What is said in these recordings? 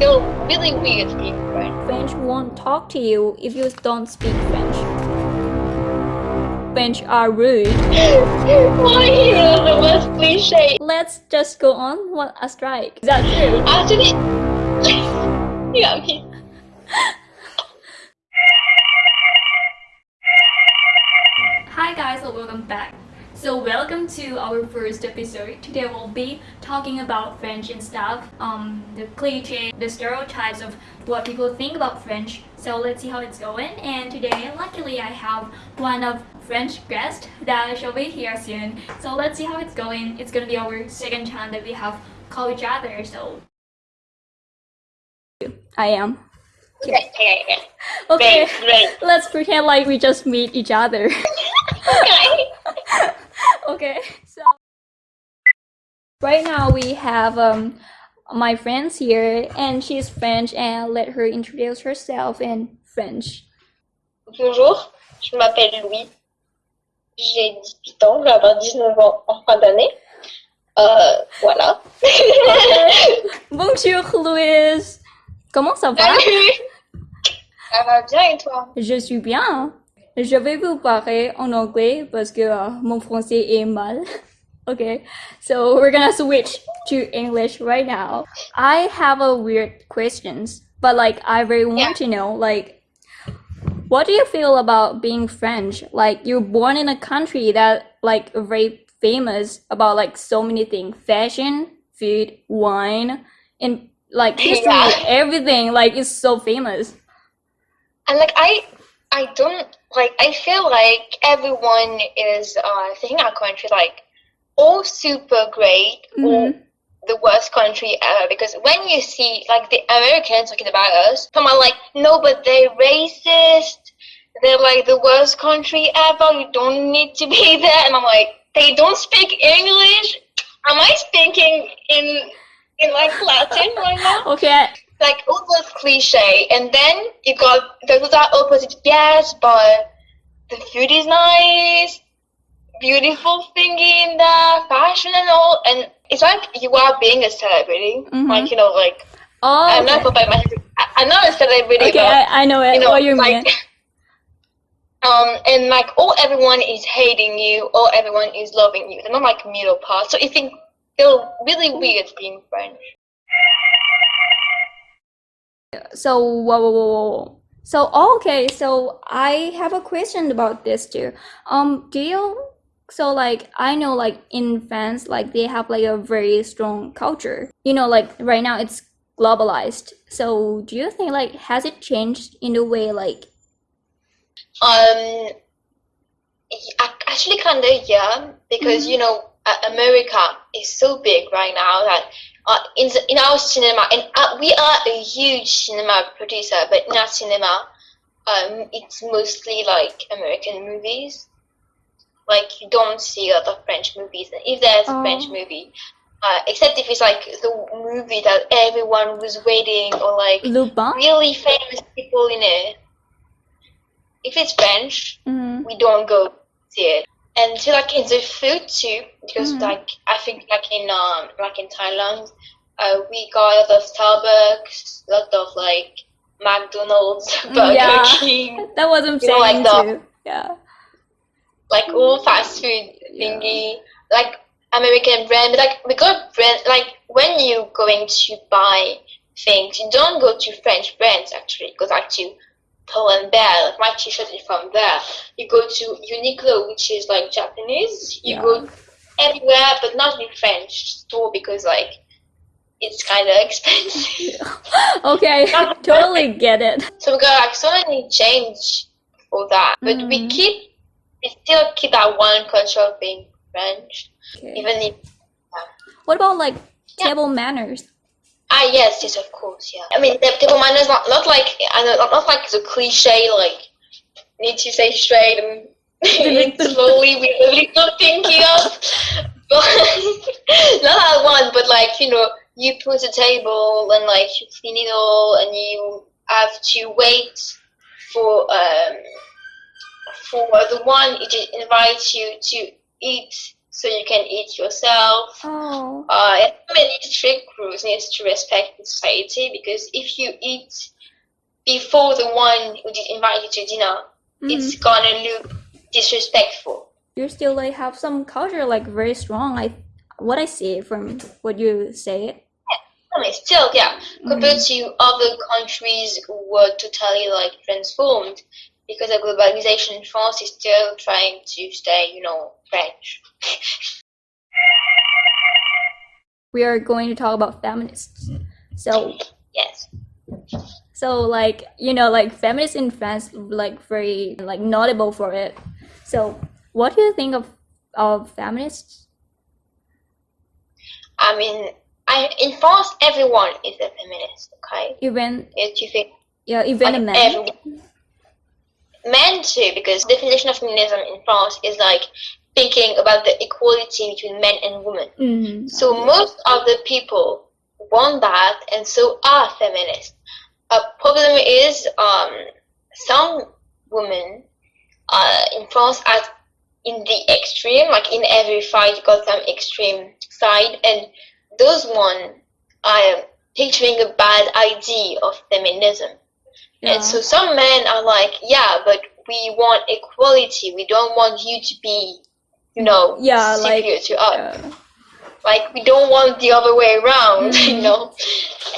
feel really weird French. French won't talk to you if you don't speak French. French are rude. Why you know the most cliche? Let's just go on what a strike. Is that true? Actually, yeah, okay. Hi guys, and welcome back. So welcome to our first episode. Today we'll be talking about French and stuff, um, the cliche, the stereotypes of what people think about French. So let's see how it's going. And today, luckily, I have one of French guest that shall be here soon. So let's see how it's going. It's gonna be our second time that we have called each other. So I am. Okay, okay, okay. Okay, Great, great. let's pretend like we just meet each other. Okay. okay, so right now we have um my friends here, and she's French, and let her introduce herself in French. Bonjour, je m'appelle Louis. J'ai 18 ans, je vais avoir 19 ans en fin d'année. Euh, voilà. Bonjour Louise. Comment ça va? Salut Ça va bien et toi Je suis bien. Je vais vous parler en anglais parce que euh, mon français est mal. Okay, so we're gonna switch to English right now. I have a weird questions, but like I really want Yeah. to know like what do you feel about being French? Like you're born in a country that like very famous about like so many things, fashion, food, wine, and like history, Yeah. everything like is so famous. And like I, I don't like. I feel like everyone is uh thinking our country like all super great or Mhm. the worst country ever. Because when you see like the Americans talking about us, come on, like no, but they're racist. They're like the worst country ever. You don't need to be there. And I'm like, they don't speak English. Am I speaking in in like Latin right now? Okay, like all those cliche, and then you got those are opposite. Yes, but the food is nice, beautiful thingy in the fashion and all, and it's like you are being a celebrity. Mhm. Like you know, like oh, I'm not by my, I- I'm not a celebrity, Okay, but I, I know it. you know, what you like. mean. Um, and like all everyone is hating you, or everyone is loving you. They're not like middle part. So you think feel really weird being French. So whoa, whoa, whoa, whoa. So okay, so I have a question about this too. Um, do you so like I know like in France like they have like a very strong culture. You know, like right now it's globalized. So do you think like has it changed in the way like Um, actually, kind of yeah, because Mhm. you know America is so big right now that uh, in the, in our cinema, and uh, we are a huge cinema producer, but in our cinema, um, it's mostly like American movies. Like you don't see a lot of French movies. And If there's a French Oh. movie, uh, except if it's like the movie that everyone was waiting, or like Lupin? really famous people in it. If it's French, Mhm. we don't go see it. And so like in the food too, because Mhm. like I think like in um like in Thailand, uh, we got a lot of Starbucks, a lot of like McDonald's, Burger Yeah. King, That was I'm know, like saying the- too. Yeah. like all fast food Yeah. thingy, like American brand. But like we got brand like when you going to buy things, you don't go to French brands actually. You go like to Pull and Bear. Like my T-shirt is from there. You go to Uniqlo, which is like Japanese. You Yeah. go everywhere, but not in French store because like it's kind of expensive. Okay, I totally get it. so we got like so many change for that, but we Mhm. keep we still keep that one culture of being French, Okay. even if What about like Yeah. table manners? Ah yes, yes of course, yeah. I mean, the table manners not not like I know not, not like the cliche like need to say straight and slowly. We really not thinking of, but not that one. But like you know, you put a table and like you clean it all, and you have to wait for um for the one just invites you to eat so you can eat yourself. Oh. Uh, and so many strict rules needs to respect in society because if you eat before the one who did invite you to dinner, Mhm. it's gonna look disrespectful. You still like have some culture like very strong. I what I see from what you say. I mean, still, yeah, compared to other countries who were totally like transformed because of globalization, France is still trying to stay, you know, French. We are going to talk about feminists. So Yes. so like you know like feminists in France like very like notable for it. So what do you think of of feminists? I mean, I in France, everyone is a feminist. Okay, Even if you think yeah, even a like man. everyone, men too, because definition of feminism in France is like thinking about the equality between men and women. Mhm. So most of the people want that, and so are feminists. A problem is um, some women uh, in France are in the extreme, like in every fight, you got some extreme side, and those one are picturing a bad idea of feminism. Yeah. And so some men are like, yeah, but we want equality. We don't want you to be, you know, Yeah, like, superior to us Uh, like we don't want the other way around you Mhm. know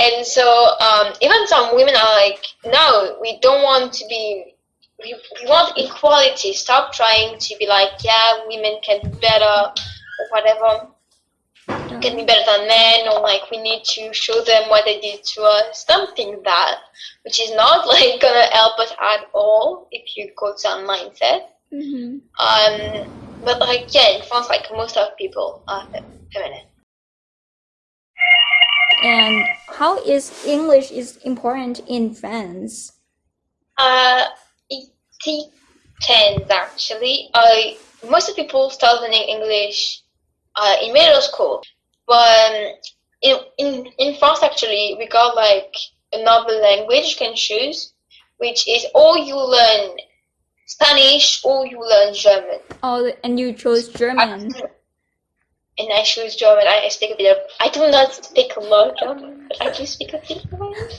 and so um, even some women are like no we don't want to be we, we want equality stop trying to be like yeah women can be better or whatever can be better than men or like we need to show them what they did to us something that which is not like gonna help us at all if you go to that mindset mhm. um, but like yeah in france like most of people are fe- feminine And how is English is important in France? Uh, it depends actually. I most of people start learning English uh, in middle school, but um, in, in in France actually we got like another language you can choose, which is or you learn Spanish or you learn German. Oh, and you chose German. And I choose German. I speak a bit of. I do not speak a lot of German, but I do speak a bit. Of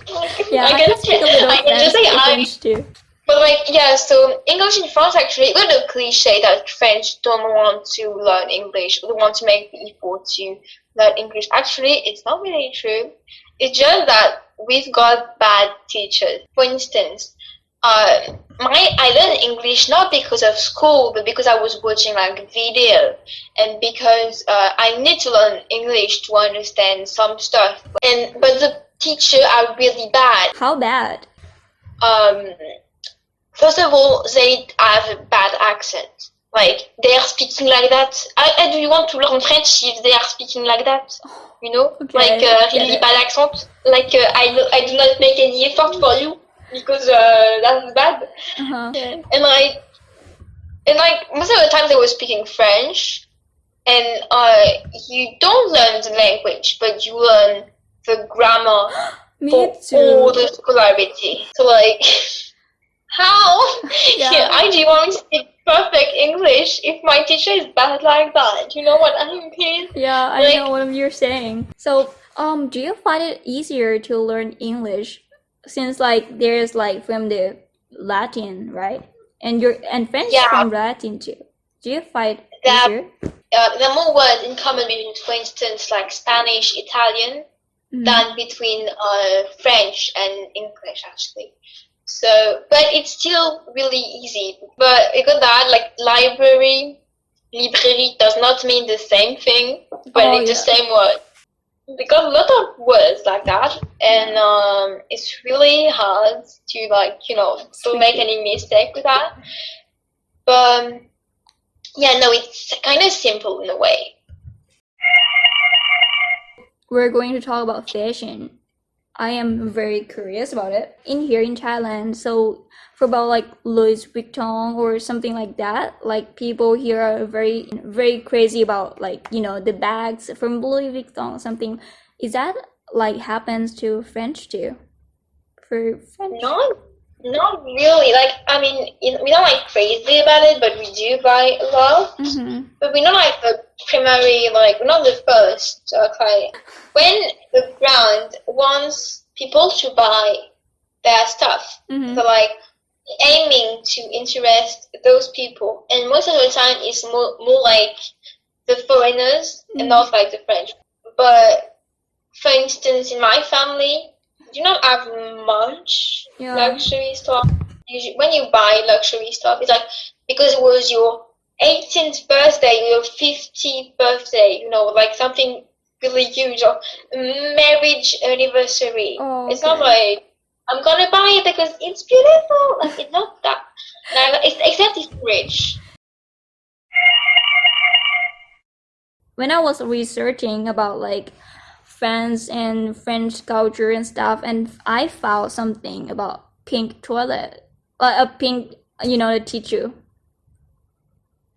like, Yeah, I, can, can speak a little I can just say French, I too. But like yeah, so English in France actually a little cliche that French don't want to learn English, they want to make people to learn English. Actually, it's not really true. It's just that we've got bad teachers. For instance, uh, my I learned English not because of school, but because I was watching like video, and because uh, I need to learn English to understand some stuff. And but the teacher are really bad How bad? um, first of all, they have a bad accent. Like they are speaking like that. How, do you want to learn French if they are speaking like that? You know, Okay, like uh, really bad accent. Like uh, I do- I do not make any effort for you because uh, that's bad. Uh-huh. And like and like most of the time they were speaking French, and uh, you don't learn the language, but you learn the grammar for all the scolarity. So like, how? Yeah. Yeah. I do want to speak perfect English if my teacher is bad like that. You know what I mean? Yeah, I Like- know what you're saying. So, um, do you find it easier to learn English since like there's like from the Latin, right? And you're and French Yeah. from Latin too. Do you find it Yeah. easier? Uh, there are more words in common between, for instance, like Spanish, Italian, Mhm. than between uh, French and English actually. So, but it's still really easy. But because that, like library, librairie does not mean the same thing, but Oh, it's the same word. Because a lot of words like that, and um, it's really hard to like you know to make any mistake with that. But um, yeah, no, it's kind of simple in a way. We're going to talk about fashion. I am very curious about it. In here in Thailand, so for about like Louis Vuitton or something like that, like people here are very very crazy about like, you know, the bags from Louis Vuitton or something. Is that like happens to French too? For French? Not Not really. Like I mean, we're not like crazy about it, but we do buy a lot. Mm-hmm. But we're not like the primary, like we're not the first uh, client. When the brand wants people to buy their stuff, Mm-hmm. so like aiming to interest those people, and most of the time it's more more like the foreigners Mhm. and not like the French. But for instance, in my family, do not have much Yeah. luxury stuff. Usually, when you buy luxury stuff, it's like because it was your 18th birthday, your 50th birthday, you know, like something really huge, or marriage anniversary. Oh, It's not like I'm gonna buy it because it's beautiful. Like it's not that. No, it's, except if rich. when I was researching about like France and French culture and stuff, and I found something about pink toilet, like a pink, you know, the tissue.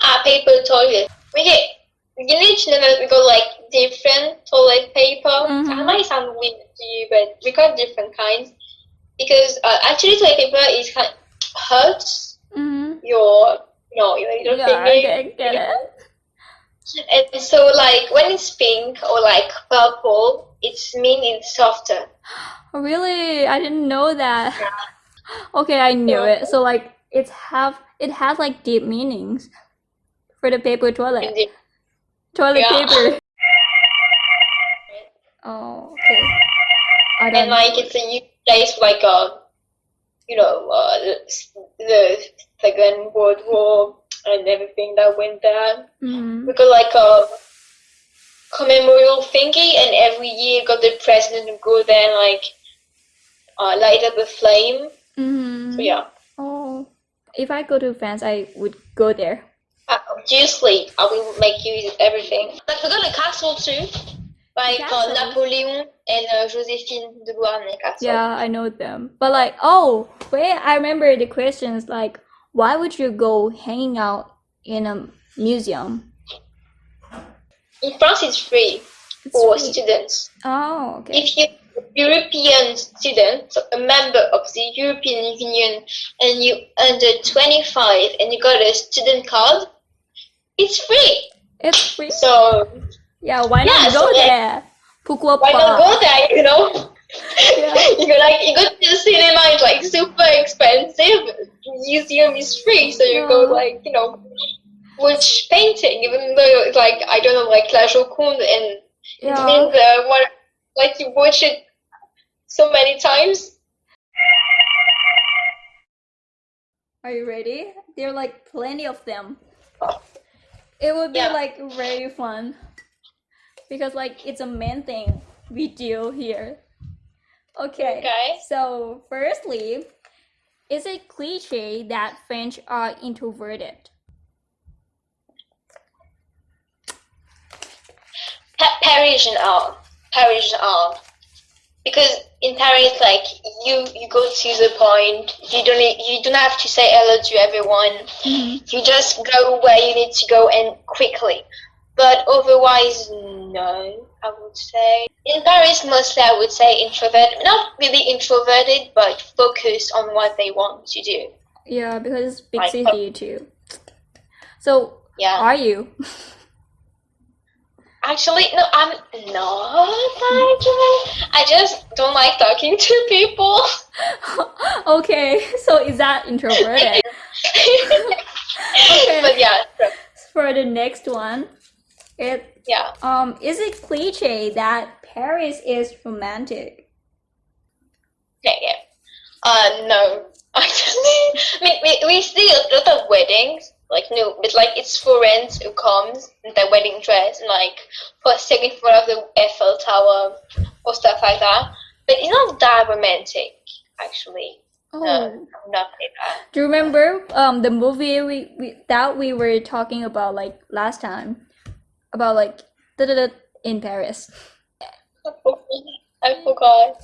Ah, paper toilet. We get. You need to know that we got like different toilet paper. Mhm. That might sound weird to you, but we got different kinds because uh, actually toilet paper is kind hurts Mm-hmm. your no your little Yeah, I finger. get, get it. And so like when it's pink or like purple, it's mean it's softer. Really? I didn't know that. Okay, I knew Yeah. it. So like it's have it has like deep meanings for the paper toilet. Toilet Yeah. paper. Oh, okay. And like know. it's a huge place like uh you know uh, the, the Second World War and everything that went there. Mhm. We got like a commemorative thingy, and every year got the president to go there and like uh, light up a flame. Mhm. So yeah, Oh, if I go to France, I would go there. uh, obviously I will make use of everything. Like we got a castle too, like uh, Napoleon and uh, Joséphine de Beauharnais castle. Yeah, I know them. But like, oh, wait, I remember the questions like, why would you go hanging out in a museum? In France, it's free It's for free. students. Oh, okay. if you're European student, a member of the European Union, and you under 25 and you got a student card, it's free. It's free. So Yeah, why Yeah, not go like- there? Why not go there? You know. You go like you go to the cinema. It's like super expensive. Museum is free, so you go like you know watch painting, even though it's like I don't know like La Joconde and it means uh, what like you watch it so many times. Are you ready? There are like plenty of them. It would be Yeah. like very fun because like it's a main thing we do here. Okay. Okay. So, firstly, is it cliche that French are introverted? Pa- Parisian art, Parisian art, because in Paris, like you, you go to the point. You don't, you don't have to say hello to everyone. Mm-hmm. You just go where you need to go and quickly. But otherwise, no, I would say. In Paris, mostly I would say introverted. Not really introverted, but focused on what they want to do. Yeah, because it's big Like, city too. So, Yeah. are you? Actually, no, I'm not actually. I just don't like talking to people. okay, so is that introverted? okay. But yeah, so- For the next one, it yeah. um is it cliche that Paris is romantic? Yeah, yeah. Uh, no. Actually, I mean, we, we see a lot of weddings, like, no, but like, it's friends who comes in their wedding dress and like, posting in front of the Eiffel Tower or stuff like that. But it's not that romantic, actually. Oh, No, not like that. do you remember um the movie we, we that we were talking about like last time about like in Paris, I forgot.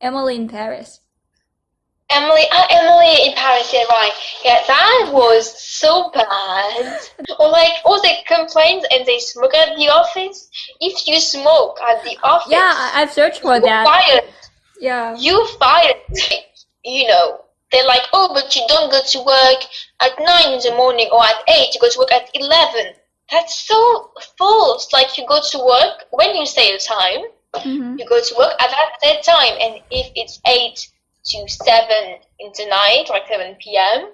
Emily in Paris. Emily, uh, Emily in Paris, yeah, right. Yeah, that was so bad. Or like, all the complaints and they smoke at the office. If you smoke at the office, Yeah, I, I've searched for that. fired. Yeah. You fired. You know they're like, oh, but you don't go to work at nine in the morning or at eight. You go to work at eleven. That's so false. Like you go to work when you say a time, Mm-hmm. you go to work at that, that time, and if it's eight to seven in the night, like seven p.m.,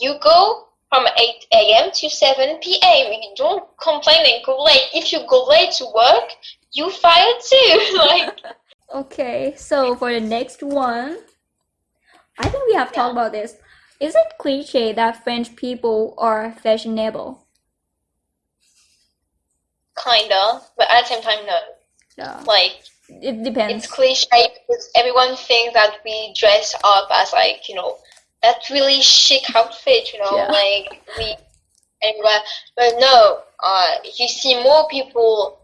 you go from eight a.m. to seven p.m. You don't complain and go late. If you go late to work, you fired too. like. Okay, so for the next one, I think we have talked about this. Is it cliche that French people are fashionable? Kinda, but at the same time, no. Yeah, Like it depends. it's cliche because everyone thinks that we dress up as like you know that really chic outfit, you know, Yeah. like we everywhere. But no, uh, you see more people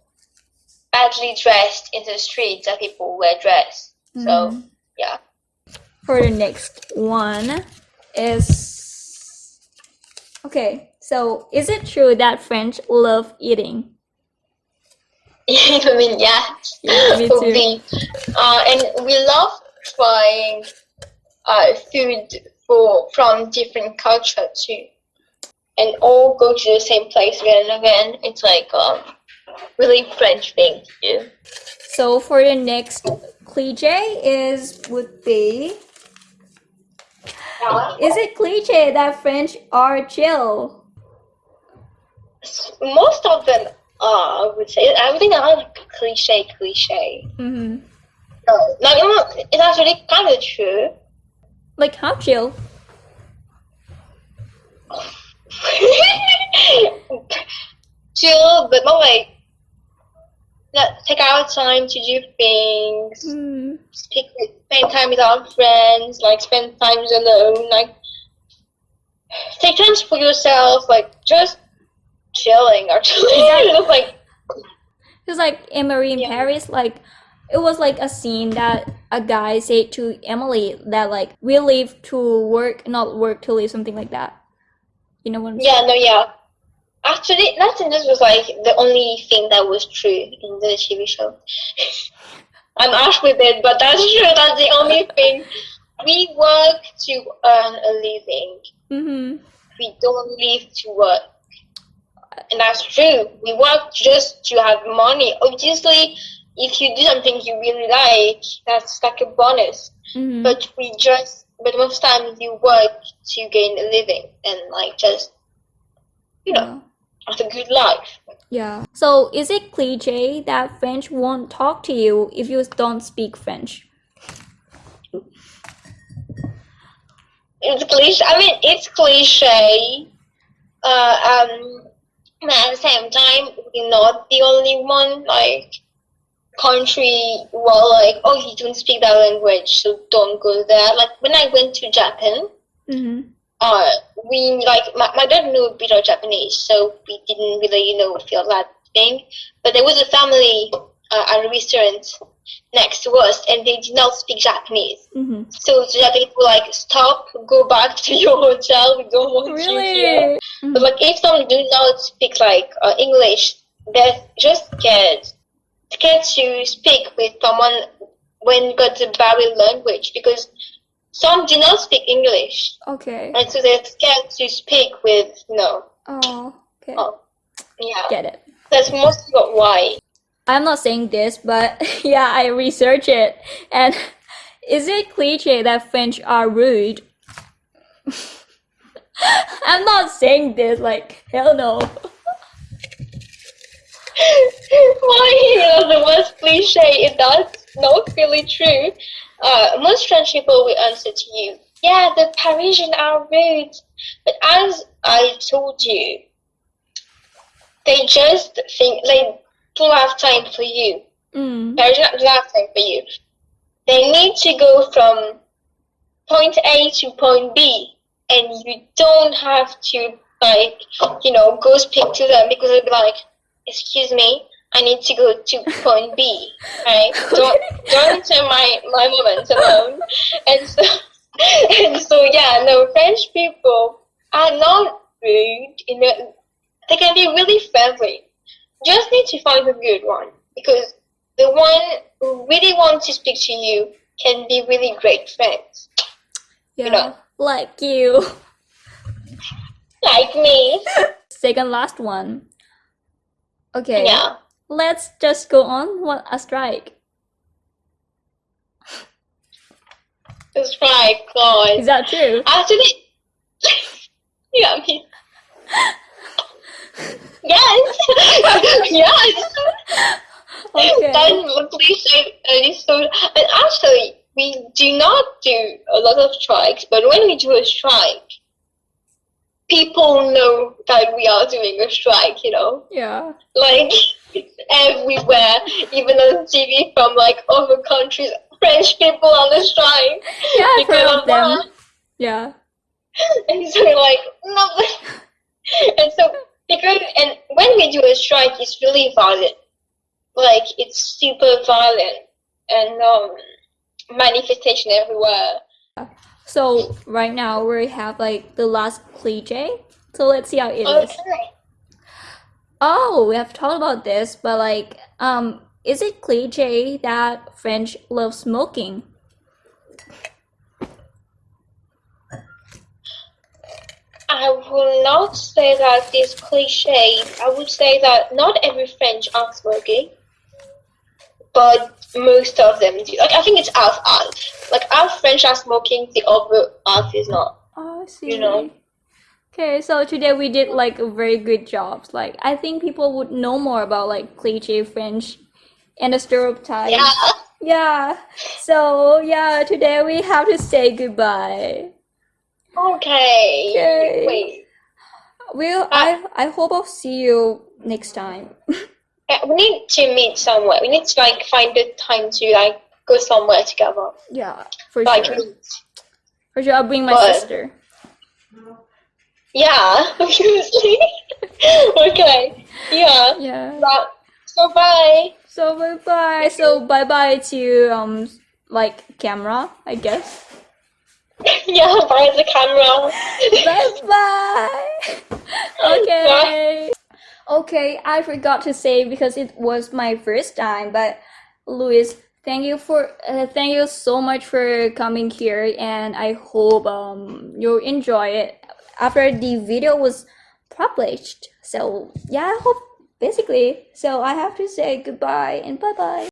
badly dressed in the streets than people wear dress. So Mhm. yeah, For the next one is okay. So is it true that French love eating? I mean yeah, me too. we, uh, and we love trying uh, food for from different culture too, and all go to the same place again and again. It's like um, really French thing to do. So for the next cliche is would be is it cliche that French are chill? Most of them are, I would say. I would think are like cliche, cliche. Mm-hmm. No, no, it's actually kind of true. Like how chill? Chill, but not like not take our time to do things. Mm. Speak spend time with our friends, like spend times alone, like take time for yourself, like just chilling actually. It was like It's like Emily in Yeah. Paris, like it was like a scene that a guy said to Emily that like we live to work, not work to live, something like that. You know what I'm yeah, no, yeah. Actually, nothing. This was like the only thing that was true in the TV show. I'm ash with it, but that's true. That's the only thing. We work to earn a living. Mm-hmm. We don't live to work. And that's true. We work just to have money. Obviously, if you do something you really like, that's like a bonus. Mm-hmm. But we just, but most times you work to gain a living and like just, you know, have a good life. Yeah. So is it cliche that French won't talk to you if you don't speak French? It's cliche. I mean, it's cliche. Uh, um, but at the same time, we're not the only one. Like, country well, like, oh, you don't speak that language, so don't go there. Like when I went to Japan, Mm-hmm. uh, we like my, my dad knew a bit of Japanese, so we didn't really, you know, feel that thing. But there was a family uh, at a restaurant next to us, and they did not speak Japanese. Mm-hmm. So the Japanese were like, "Stop, go back to your hotel. We don't want you here." Really? But like, if some do not speak like uh, English, they're just scared, scared to speak with someone when got the barrier language because some do not speak English, Okay. and so they're scared to speak with you know. Oh, okay. Oh, yeah, Get it. that's mostly what why. I'm not saying this, but yeah, I researched it. And is it cliche that French are rude? I'm not saying this, like, hell no. why you the worst cliche is that's not really true. Uh, most French people will answer to you, yeah, the Parisian are rude. But as I told you, they just think they don't have time for you. Mm. Don't have time for you. They need to go from point A to point B, and you don't have to like you know go speak to them because they'll be like, excuse me, I need to go to point B. Right? Don't don't enter my my moment alone. And so and so yeah, no French people are not rude. You know, they can be really friendly. Just need to find a good one because the one who really wants to speak to you can be really great friends. Yeah. You know, like you. Like me. Second last one. Okay. Yeah. Let's just go on what a strike. That's right, God. Is that true? Actually, yeah, mean, yes, yes. Okay. That's. And it's so, and actually, we do not do a lot of strikes, but when we do a strike, people know that we are doing a strike. You know, Yeah. like it's everywhere, even on TV from like other countries. French people on the strike. Yeah, I've heard of them. that. Yeah. And so like no and so because and when we do a strike it's really violent. Like it's super violent and um manifestation everywhere. So right now we have like the last cliche. So let's see how it is. Okay. Oh, we have talked about this, but like, um, is it cliche that French love smoking? I will not say that it's cliche. I would say that not every French are smoking, but most of them do. Like I think it's half half. Like half French are smoking, the other half is not. Oh, I see. You know. Okay, so today we did like a very good job. Like, I think people would know more about like cliche French and the stereotypes. Yeah. Yeah. So yeah, today we have to say goodbye. Okay. Okay. Wait. Well, I I hope I'll see you next time. Yeah, we need to meet somewhere. We need to like find a time to like go somewhere together. Yeah, for Like sure. meet. For sure, I'll bring my But- sister. Yeah, obviously. okay. Yeah. Yeah. But, so bye. So bye bye. So bye bye to um like camera, I guess. yeah, bye the camera. bye bye. Okay. Okay, I forgot to say because it was my first time, but Luis, thank you for uh, thank you so much for coming here, and I hope um you enjoy it after the video was published. So yeah, I hope basically. So I have to say goodbye and bye bye.